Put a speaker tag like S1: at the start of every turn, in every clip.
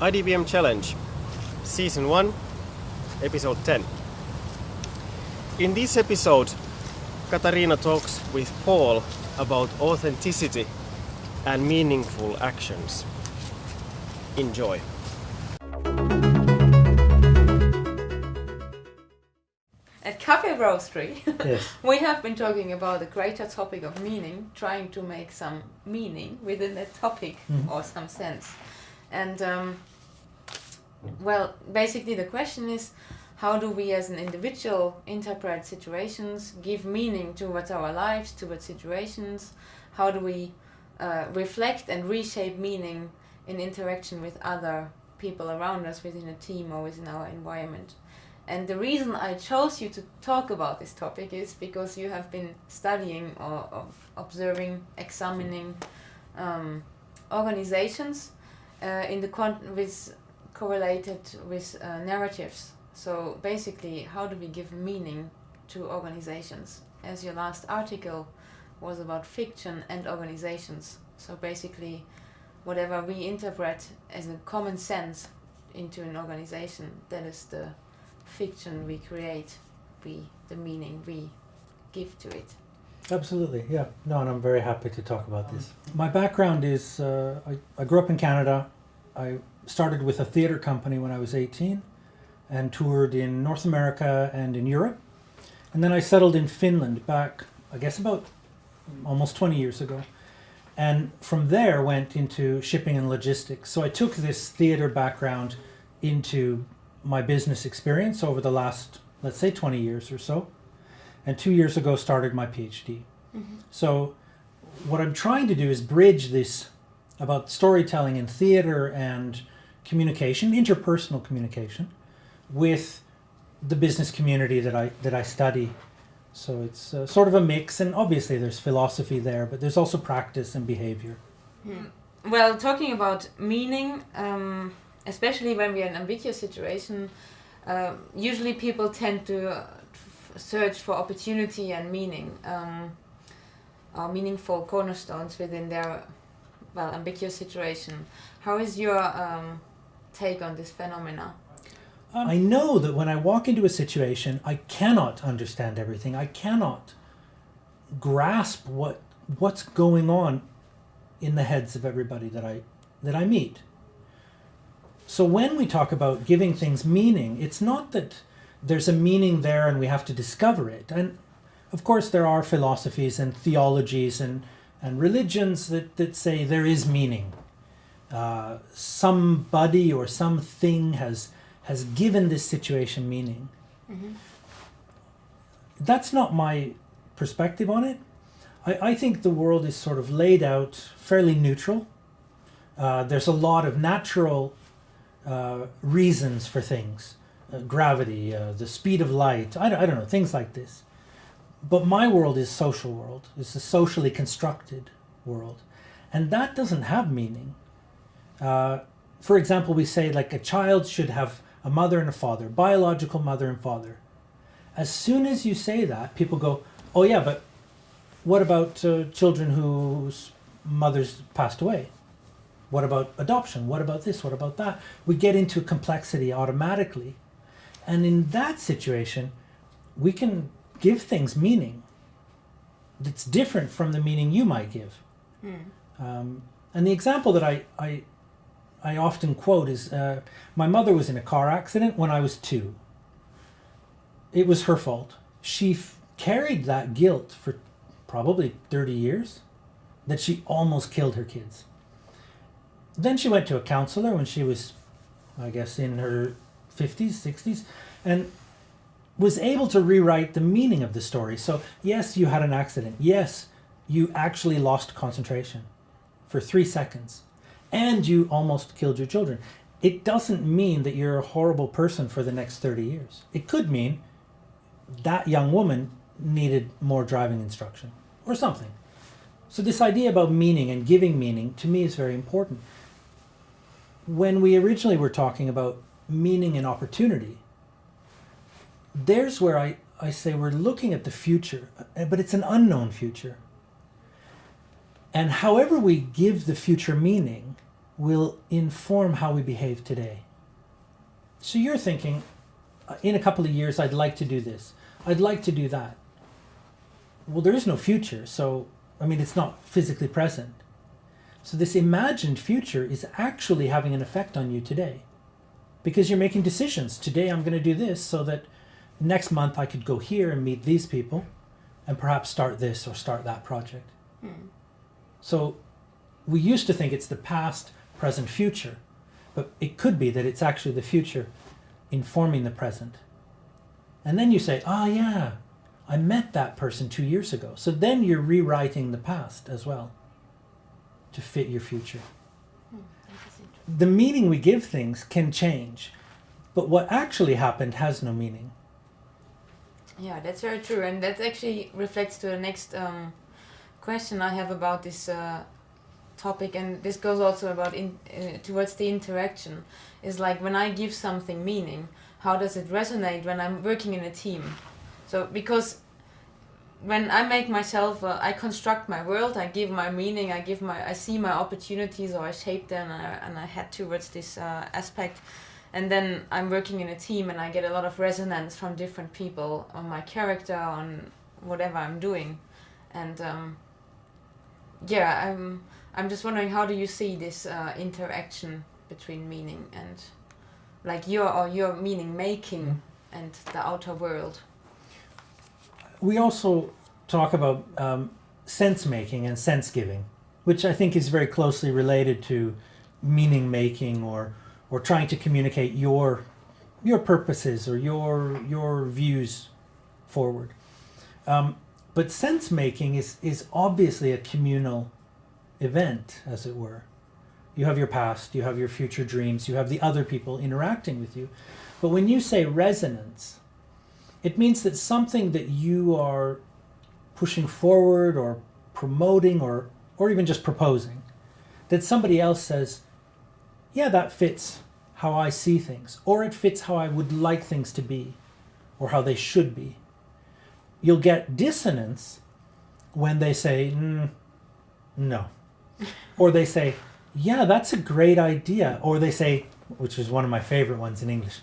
S1: IDBM Challenge, Season 1, Episode 10. In this episode, Katarina talks with Paul about authenticity and meaningful actions. Enjoy.
S2: At Cafe Roastery,
S3: Yes.
S2: we have been talking about the greater topic of meaning, trying to make some meaning within a topic
S3: Mhm.
S2: or some sense. And, um, well, basically, the question is how do we as an individual interpret situations, give meaning towards our lives, towards situations? How do we uh, reflect and reshape meaning in interaction with other people around us within a team or within our environment? And the reason I chose you to talk about this topic is because you have been studying or, or observing, examining um, organizations uh, in the with correlated with uh, narratives. So basically, how do we give meaning to organizations? As your last article was about fiction and organizations. So basically, whatever we interpret as a common sense into an organization, that is the fiction we create, we the meaning we give to it.
S3: Absolutely, yeah. No, and I'm very happy to talk about this. My background is uh, I, I grew up in Canada. I started with a theater company when I was 18 and toured in North America and in Europe. And then I settled in Finland back, I guess, about almost 20 years ago. And from there went into shipping and logistics. So I took this theater background into my business experience over the last, let's say, 20 years or so. And two years ago started my PhD. So what I'm trying to do is bridge this about storytelling in theater and communication, interpersonal communication, with the business community that I that I study. So it's uh, sort of a mix, and obviously there's philosophy there, but there's also practice and behavior.
S2: Well, talking about meaning, um, especially when we're in an ambiguous situation, uh, usually people tend to search for opportunity and meaning, um, or meaningful cornerstones within their well ambiguous situation. How is your um, take on this phenomena?
S3: I know that when I walk into a situation, I cannot understand everything. I cannot grasp what what's going on in the heads of everybody that I that I meet. So when we talk about giving things meaning, it's not that there's a meaning there and we have to discover it. And of course there are philosophies and theologies and and religions that, that say there is meaning. Uh, somebody or something has has given this situation meaning. That's not my perspective on it. I, I think the world is sort of laid out fairly neutral. Uh, there's a lot of natural uh, reasons for things gravity, uh, the speed of light, I, don't- I don't know, things like this. But my world is social world. It's a socially constructed world. And that doesn't have meaning. Uh, for example, we say like a child should have a mother and a father, biological mother and father. As soon as you say that, people go, oh yeah, but what about uh, children whose mothers passed away? What about adoption? What about this? What about that? We get into complexity automatically. And in that situation, we can give things meaning that's different from the meaning you might give. Um, and the example that I, I, I often quote is uh, my mother was in a car accident when I was two. It was her fault. She f- carried that guilt for probably 30 years that she almost killed her kids. Then she went to a counselor when she was, I guess, in her 50s, 60s, and was able to rewrite the meaning of the story. So, yes, you had an accident. Yes, you actually lost concentration for three seconds and you almost killed your children. It doesn't mean that you're a horrible person for the next 30 years. It could mean that young woman needed more driving instruction or something. So, this idea about meaning and giving meaning to me is very important. When we originally were talking about meaning and opportunity, there's where I, I say we're looking at the future, but it's an unknown future. And however we give the future meaning, will inform how we behave today. So you're thinking, in a couple of years, I'd like to do this. I'd like to do that. Well, there is no future, so I mean, it's not physically present. So this imagined future is actually having an effect on you today because you're making decisions. Today I'm going to do this so that next month I could go here and meet these people and perhaps start this or start that project.
S2: Hmm.
S3: So we used to think it's the past, present, future, but it could be that it's actually the future informing the present. And then you say, ah, yeah, I met that person two years ago. So then you're rewriting the past as well to fit your future. The meaning we give things can change, but what actually happened has no meaning.
S2: Yeah, that's very true, and that actually reflects to the next um, question I have about this uh, topic, and this goes also about in, uh, towards the interaction. Is like when I give something meaning, how does it resonate when I'm working in a team? So because when I make myself, uh, I construct my world, I give my meaning, I give my, I see my opportunities, or I shape them, and I, and I head towards this uh, aspect. And then I'm working in a team, and I get a lot of resonance from different people on my character, on whatever I'm doing, and um, yeah, I'm, I'm just wondering how do you see this uh, interaction between meaning and, like your or your meaning making and the outer world.
S3: We also talk about um, sense making and sense giving, which I think is very closely related to meaning making or or trying to communicate your your purposes or your your views forward. Um, but sense making is is obviously a communal event, as it were. You have your past, you have your future dreams, you have the other people interacting with you. But when you say resonance, it means that something that you are pushing forward or promoting or, or even just proposing, that somebody else says, yeah, that fits how I see things, or it fits how I would like things to be, or how they should be. You'll get dissonance when they say, mm, no. or they say, yeah, that's a great idea. Or they say, which is one of my favorite ones in English,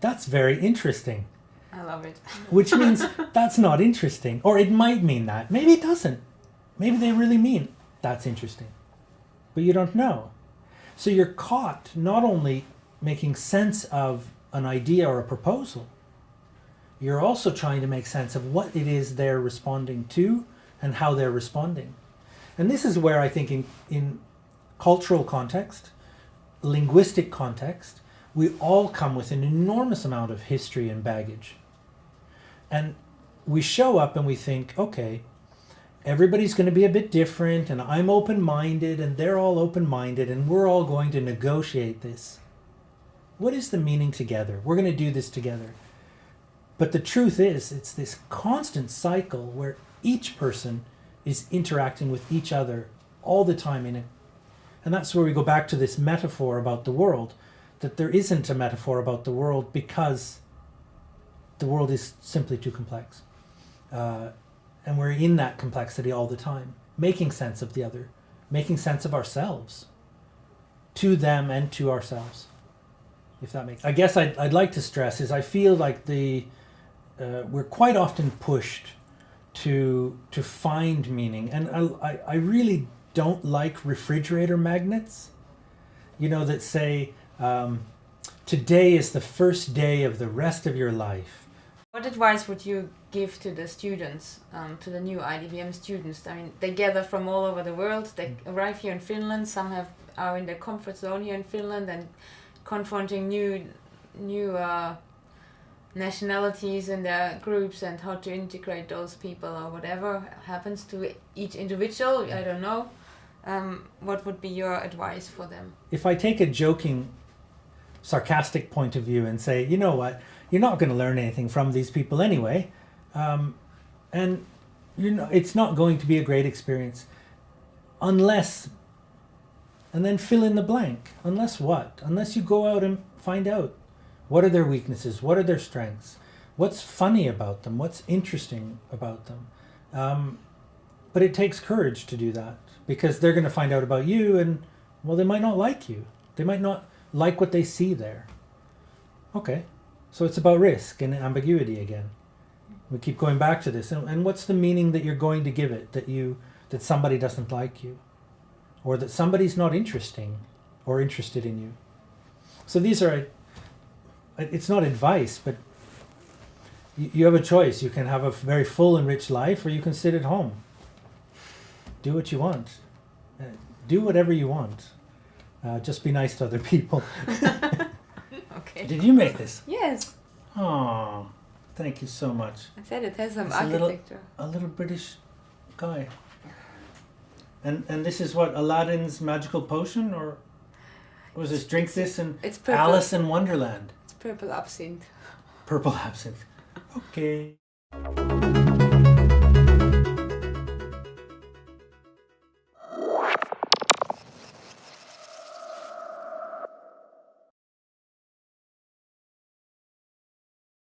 S3: that's very interesting.
S2: I love it.
S3: which means that's not interesting. Or it might mean that. Maybe it doesn't. Maybe they really mean that's interesting. But you don't know. So you're caught not only making sense of an idea or a proposal, you're also trying to make sense of what it is they're responding to and how they're responding. And this is where I think in, in cultural context, linguistic context, we all come with an enormous amount of history and baggage. And we show up and we think, okay, everybody's going to be a bit different and I'm open-minded and they're all open-minded and we're all going to negotiate this. What is the meaning together? We're going to do this together. But the truth is, it's this constant cycle where each person is interacting with each other all the time in it. And that's where we go back to this metaphor about the world, that there isn't a metaphor about the world because the world is simply too complex. Uh, and we're in that complexity all the time, making sense of the other, making sense of ourselves, to them and to ourselves, if that makes I guess I'd, I'd like to stress is I feel like the uh, we're quite often pushed to to find meaning and I, I really don't like refrigerator magnets you know that say um, today is the first day of the rest of your life
S2: What advice would you give to the students, um, to the new IDBM students? I mean, they gather from all over the world. They arrive here in Finland. Some have are in their comfort zone here in Finland and confronting new new uh, nationalities and their groups and how to integrate those people or whatever happens to each individual. I don't know. Um, what would be your advice for them?
S3: if I take a joking sarcastic point of view and say you know what you're not going to learn anything from these people anyway. Um, and you know it's not going to be a great experience unless and then fill in the blank. Unless what? Unless you go out and find out what are their weaknesses what are their strengths what's funny about them what's interesting about them. Um, but it takes courage to do that because they're going to find out about you and Well, they might not like you. They might not like what they see there. Okay, so it's about risk and ambiguity again. We keep going back to this. And, and what's the meaning that you're going to give it that you that somebody doesn't like you, or that somebody's not interesting or interested in you? So these are. It's not advice, but you, have a choice. You can have a very full and rich life, or you can sit at home. Do what you want. Uh, do whatever you want. Uh, just be nice to other people.
S2: Okay.
S3: Did you make this?
S2: Yes,
S3: Oh, thank you so much.
S2: I said it has some
S3: It's a little-
S2: architecture.
S3: A little British guy. And and this is what Aladdin's magical potion, or was this drink this and
S2: It's purple.
S3: Alice in Wonderland?
S2: It's purple absinthe.
S3: Purple absinthe. Okay.